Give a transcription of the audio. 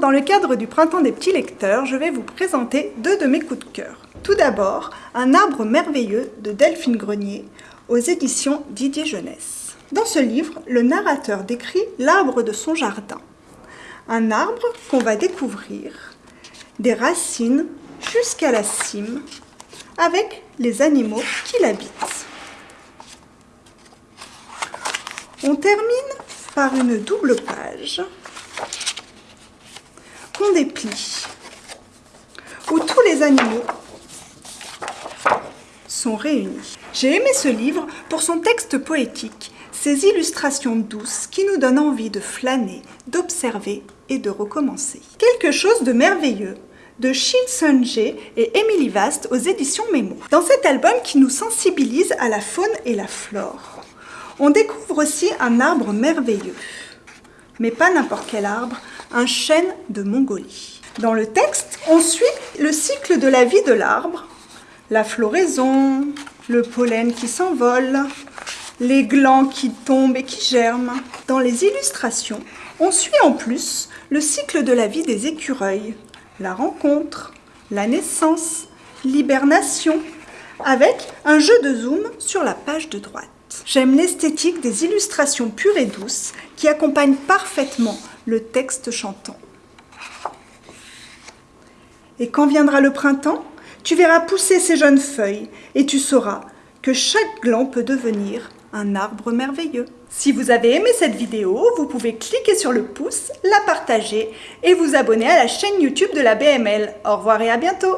dans le cadre du Printemps des petits lecteurs, je vais vous présenter deux de mes coups de cœur. Tout d'abord, Un arbre merveilleux de Delphine Grenier aux éditions Didier Jeunesse. Dans ce livre, le narrateur décrit l'arbre de son jardin. Un arbre qu'on va découvrir des racines jusqu'à la cime avec les animaux qui l'habitent. On termine par une double page qu'on déplie, où tous les animaux sont réunis. J'ai aimé ce livre pour son texte poétique, ses illustrations douces qui nous donnent envie de flâner, d'observer et de recommencer. Quelque chose de merveilleux de Shin Sun-jae et Emily Vast aux éditions Memo. Dans cet album qui nous sensibilise à la faune et la flore, on découvre aussi un arbre merveilleux. Mais pas n'importe quel arbre, un chêne de Mongolie. Dans le texte, on suit le cycle de la vie de l'arbre, la floraison, le pollen qui s'envole, les glands qui tombent et qui germent. Dans les illustrations, on suit en plus le cycle de la vie des écureuils, la rencontre, la naissance, l'hibernation, avec un jeu de zoom sur la page de droite. J'aime l'esthétique des illustrations pures et douces qui accompagnent parfaitement le texte chantant. Et quand viendra le printemps, tu verras pousser ces jeunes feuilles et tu sauras que chaque gland peut devenir un arbre merveilleux. Si vous avez aimé cette vidéo, vous pouvez cliquer sur le pouce, la partager et vous abonner à la chaîne YouTube de la BML. Au revoir et à bientôt